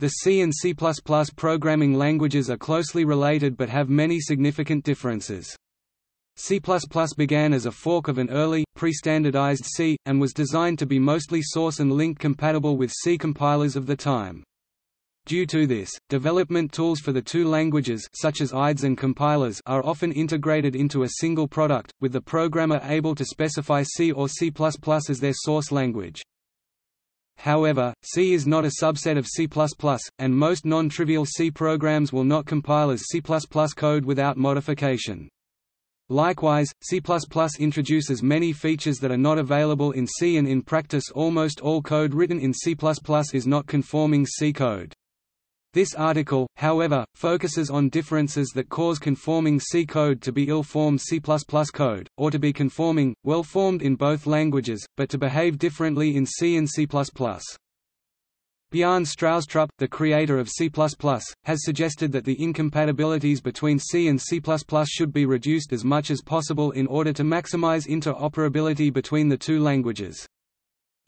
The C and C++ programming languages are closely related but have many significant differences. C++ began as a fork of an early, pre-standardized C, and was designed to be mostly source and link compatible with C compilers of the time. Due to this, development tools for the two languages such as IDEs and compilers are often integrated into a single product, with the programmer able to specify C or C++ as their source language. However, C is not a subset of C++, and most non-trivial C programs will not compile as C++ code without modification. Likewise, C++ introduces many features that are not available in C and in practice almost all code written in C++ is not conforming C code. This article, however, focuses on differences that cause conforming C code to be ill-formed C++ code, or to be conforming, well-formed in both languages, but to behave differently in C and C++. Bjarne Stroustrup, the creator of C++, has suggested that the incompatibilities between C and C++ should be reduced as much as possible in order to maximize interoperability between the two languages.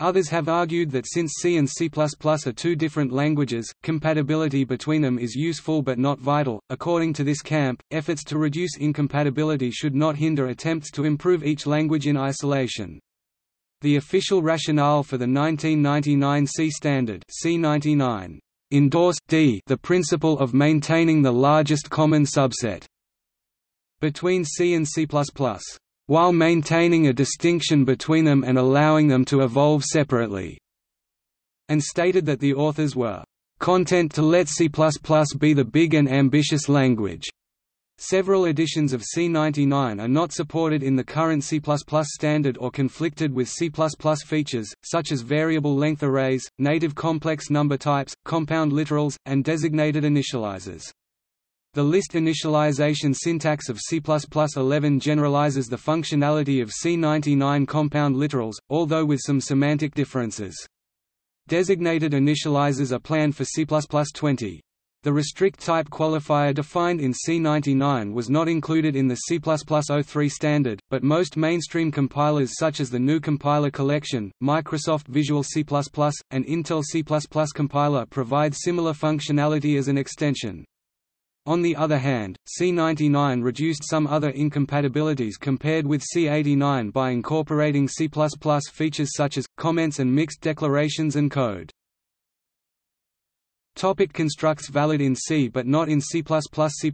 Others have argued that since C and C++ are two different languages, compatibility between them is useful but not vital. According to this camp, efforts to reduce incompatibility should not hinder attempts to improve each language in isolation. The official rationale for the 1999 C standard C99 endorsed d the principle of maintaining the largest common subset between C and C++ while maintaining a distinction between them and allowing them to evolve separately", and stated that the authors were "...content to let C++ be the big and ambitious language." Several editions of C99 are not supported in the current C++ standard or conflicted with C++ features, such as variable length arrays, native complex number types, compound literals, and designated initializers. The list initialization syntax of C++11 generalizes the functionality of C99 compound literals, although with some semantic differences. Designated initializers are planned for C++20. The restrict type qualifier defined in C99 was not included in the C++ 03 standard, but most mainstream compilers such as the GNU Compiler Collection, Microsoft Visual C++, and Intel C++ compiler provide similar functionality as an extension. On the other hand, C99 reduced some other incompatibilities compared with C89 by incorporating C++ features such as, comments and mixed declarations and code. Topic constructs valid in C but not in C++ C++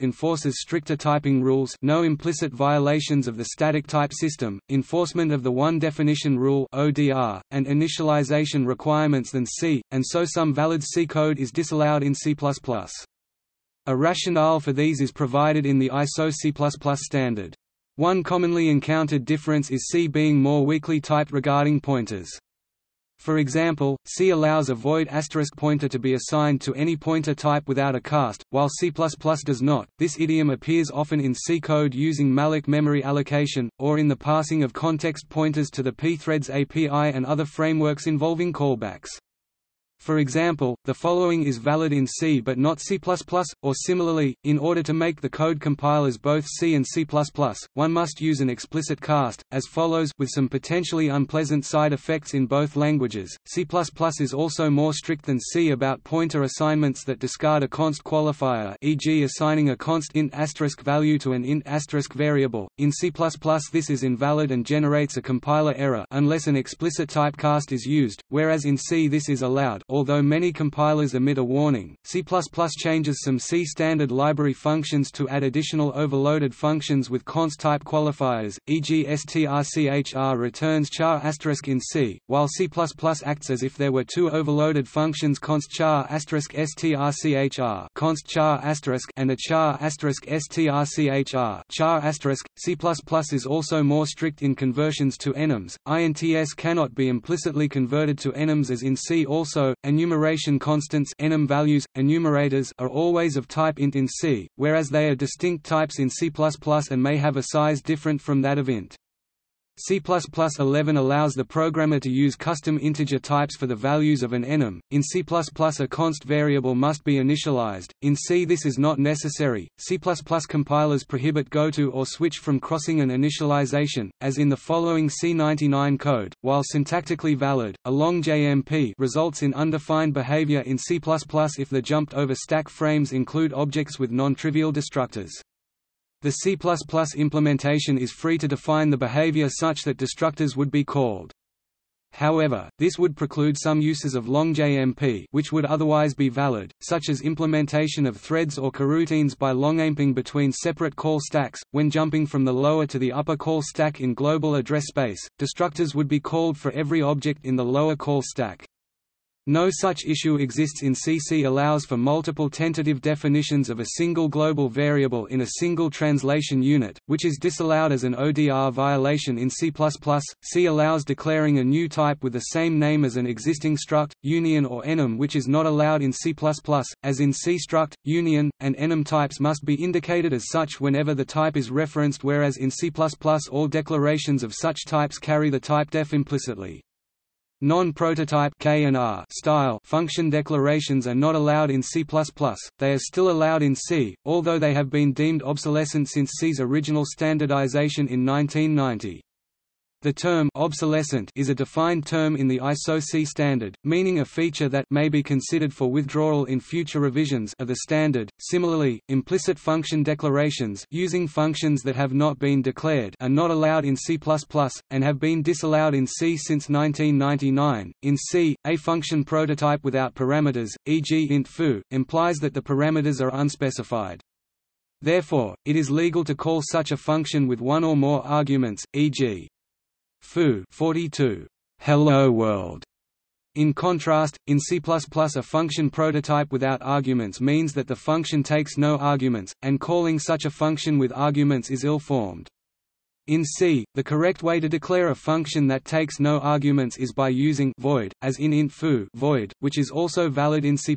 enforces stricter typing rules no implicit violations of the static type system, enforcement of the one definition rule ODR, and initialization requirements than C, and so some valid C code is disallowed in C++. A rationale for these is provided in the ISO C++ standard. One commonly encountered difference is C being more weakly typed regarding pointers. For example, C allows a void asterisk pointer to be assigned to any pointer type without a cast, while C++ does not. This idiom appears often in C code using malloc memory allocation, or in the passing of context pointers to the pthreads API and other frameworks involving callbacks. For example, the following is valid in C but not C++, or similarly, in order to make the code compilers both C and C++, one must use an explicit cast, as follows with some potentially unpleasant side effects in both languages. C++ is also more strict than C about pointer assignments that discard a const qualifier e.g. assigning a const int asterisk value to an int asterisk variable. In C++ this is invalid and generates a compiler error unless an explicit typecast is used, whereas in C this is allowed although many compilers emit a warning, C++ changes some C standard library functions to add additional overloaded functions with const type qualifiers, e.g. strchr returns char asterisk in C, while C++ acts as if there were two overloaded functions const char strchr const char and a char asterisk strchr char asterisk. C++ is also more strict in conversions to enums. INTS cannot be implicitly converted to enums as in C also, enumeration constants enum values, enumerators are always of type int in C, whereas they are distinct types in C++ and may have a size different from that of int. C++11 allows the programmer to use custom integer types for the values of an enum. In C++, a const variable must be initialized. In C, this is not necessary. C++ compilers prohibit goto or switch from crossing an initialization, as in the following C99 code. While syntactically valid, a long JMP results in undefined behavior in C++ if the jumped over stack frames include objects with non-trivial destructors. The C++ implementation is free to define the behavior such that destructors would be called. However, this would preclude some uses of long JMP which would otherwise be valid, such as implementation of threads or coroutines by longamping between separate call stacks. When jumping from the lower to the upper call stack in global address space, destructors would be called for every object in the lower call stack. No such issue exists in CC allows for multiple tentative definitions of a single global variable in a single translation unit, which is disallowed as an ODR violation in C++. C allows declaring a new type with the same name as an existing struct, union or enum which is not allowed in C++, as in C struct, union, and enum types must be indicated as such whenever the type is referenced whereas in C++ all declarations of such types carry the type def implicitly. Non-prototype style function declarations are not allowed in C++, they are still allowed in C, although they have been deemed obsolescent since C's original standardization in 1990. The term obsolescent is a defined term in the ISO C standard, meaning a feature that may be considered for withdrawal in future revisions of the standard. Similarly, implicit function declarations using functions that have not been declared are not allowed in C++ and have been disallowed in C since 1999. In C, a function prototype without parameters, e.g. int foo, implies that the parameters are unspecified. Therefore, it is legal to call such a function with one or more arguments, e.g foo 42 hello world in contrast, in C++ a function prototype without arguments means that the function takes no arguments, and calling such a function with arguments is ill-formed. In C, the correct way to declare a function that takes no arguments is by using void, as in int foo void, which is also valid in C++.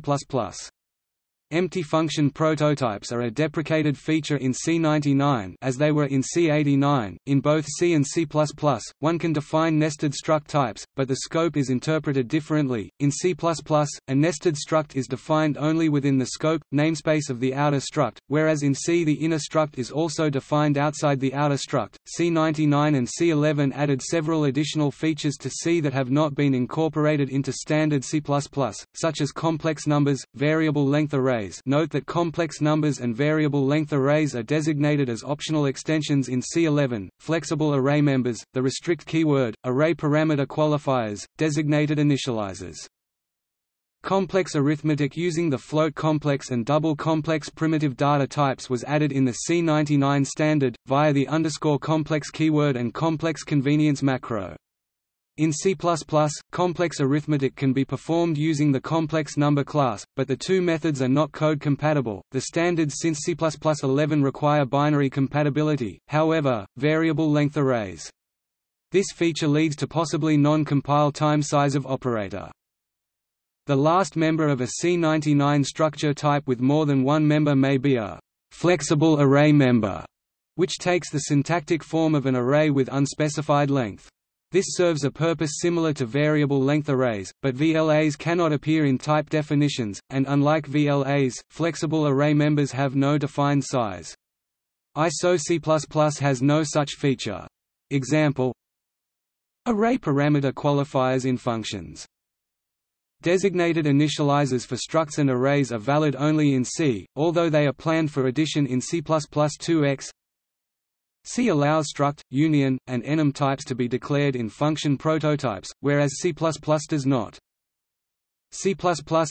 Empty function prototypes are a deprecated feature in C99 as they were in C89. In both C and C++, one can define nested struct types, but the scope is interpreted differently. In C++, a nested struct is defined only within the scope namespace of the outer struct, whereas in C the inner struct is also defined outside the outer struct. C99 and C11 added several additional features to C that have not been incorporated into standard C++, such as complex numbers, variable length arrays arrays note that complex numbers and variable length arrays are designated as optional extensions in C11, flexible array members, the restrict keyword, array parameter qualifiers, designated initializers. Complex arithmetic using the float complex and double complex primitive data types was added in the C99 standard, via the underscore complex keyword and complex convenience macro. In C++, complex arithmetic can be performed using the complex number class, but the two methods are not code compatible. The standards since C++11 require binary compatibility, however, variable length arrays. This feature leads to possibly non-compile time size of operator. The last member of a C99 structure type with more than one member may be a flexible array member, which takes the syntactic form of an array with unspecified length. This serves a purpose similar to variable length arrays, but VLAs cannot appear in type definitions, and unlike VLAs, flexible array members have no defined size. ISO C++ has no such feature. Example Array parameter qualifiers in functions Designated initializers for structs and arrays are valid only in C, although they are planned for addition in C++2x C allows struct, union, and enum types to be declared in function prototypes, whereas C++ does not. C++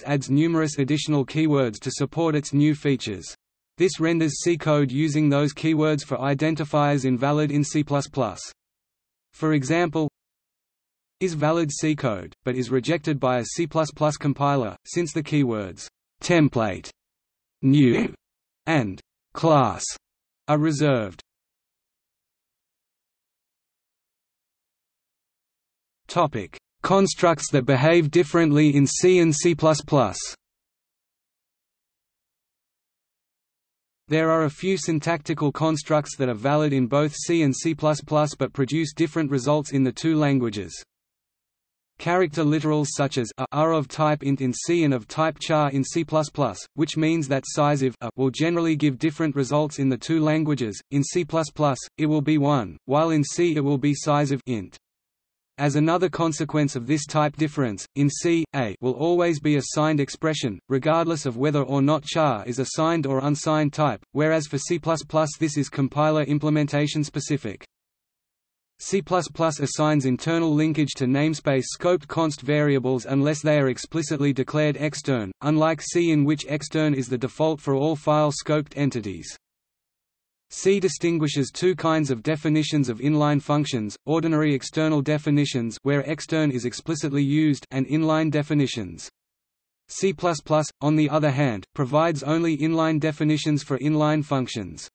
adds numerous additional keywords to support its new features. This renders C code using those keywords for identifiers invalid in C++. For example, is valid C code, but is rejected by a C++ compiler, since the keywords template, new, and class are reserved. Topic: Constructs that behave differently in C and C++. There are a few syntactical constructs that are valid in both C and C++ but produce different results in the two languages. Character literals such as a are of type int in C and of type char in C++, which means that sizeof a will generally give different results in the two languages. In C++, it will be 1, while in C it will be size of int. As another consequence of this type difference, in C, a will always be a signed expression, regardless of whether or not char is a signed or unsigned type, whereas for C++ this is compiler implementation specific. C++ assigns internal linkage to namespace scoped const variables unless they are explicitly declared extern, unlike C in which extern is the default for all file scoped entities. C distinguishes two kinds of definitions of inline functions, ordinary external definitions where extern is explicitly used and inline definitions. C++, on the other hand, provides only inline definitions for inline functions.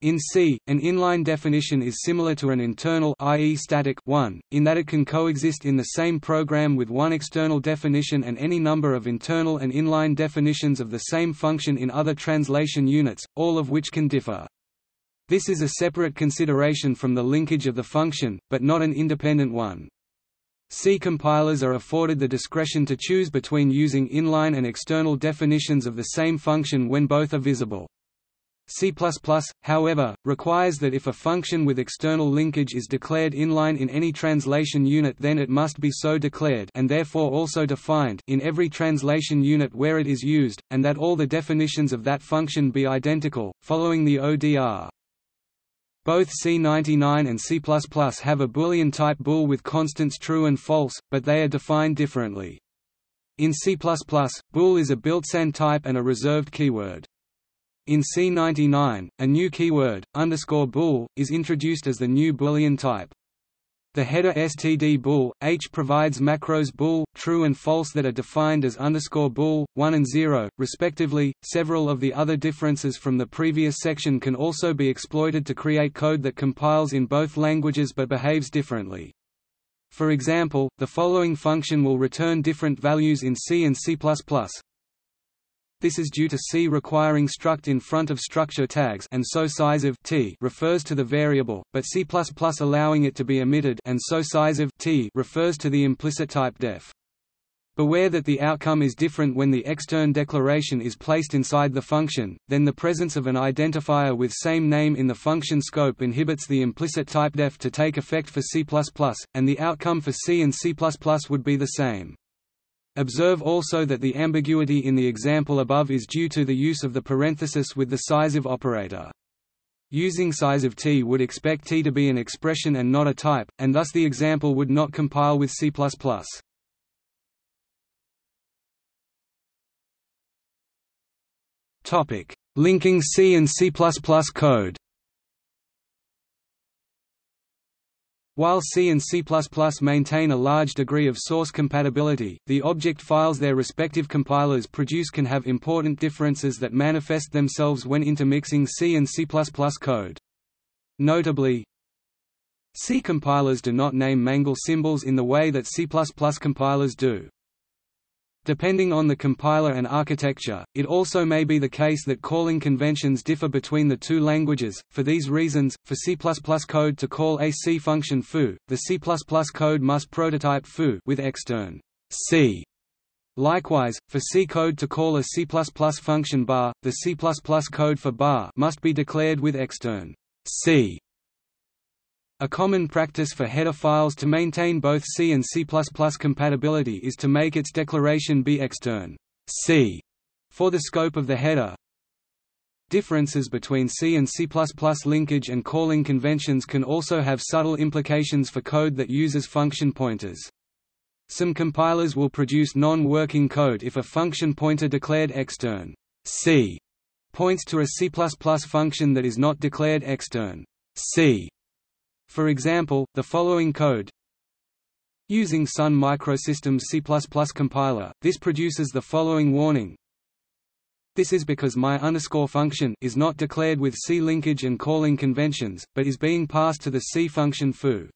In C, an inline definition is similar to an internal i.e. static one, in that it can coexist in the same program with one external definition and any number of internal and inline definitions of the same function in other translation units, all of which can differ. This is a separate consideration from the linkage of the function, but not an independent one. C compilers are afforded the discretion to choose between using inline and external definitions of the same function when both are visible. C++, however, requires that if a function with external linkage is declared inline in any translation unit then it must be so declared and therefore also defined in every translation unit where it is used, and that all the definitions of that function be identical, following the ODR. Both C99 and C++ have a Boolean type bool with constants true and false, but they are defined differently. In C++, bool is a built-in type and a reserved keyword. In C99, a new keyword, underscore bool, is introduced as the new Boolean type. The header std bool, h provides macros bool, true and false that are defined as underscore bool, 1 and 0, respectively. Several of the other differences from the previous section can also be exploited to create code that compiles in both languages but behaves differently. For example, the following function will return different values in C and C++, this is due to C requiring struct in front of structure tags and so size of t refers to the variable, but C++ allowing it to be omitted and so size of t refers to the implicit type def. Beware that the outcome is different when the extern declaration is placed inside the function, then the presence of an identifier with same name in the function scope inhibits the implicit typedef to take effect for C++, and the outcome for C and C++ would be the same. Observe also that the ambiguity in the example above is due to the use of the parenthesis with the sizeof operator. Using sizeof t would expect t to be an expression and not a type, and thus the example would not compile with C++. Linking C and C++ code While C and C++ maintain a large degree of source compatibility, the object files their respective compilers produce can have important differences that manifest themselves when intermixing C and C++ code. Notably, C compilers do not name mangle symbols in the way that C++ compilers do. Depending on the compiler and architecture, it also may be the case that calling conventions differ between the two languages. For these reasons, for C++ code to call a C function foo, the C++ code must prototype foo with extern C. Likewise, for C code to call a C++ function bar, the C++ code for bar must be declared with extern C. A common practice for header files to maintain both C and C++ compatibility is to make its declaration be extern C for the scope of the header. Differences between C and C++ linkage and calling conventions can also have subtle implications for code that uses function pointers. Some compilers will produce non-working code if a function pointer declared extern C points to a C++ function that is not declared extern C for example, the following code Using Sun Microsystems C++ compiler, this produces the following warning this is because my underscore function is not declared with C linkage and calling conventions, but is being passed to the C function foo.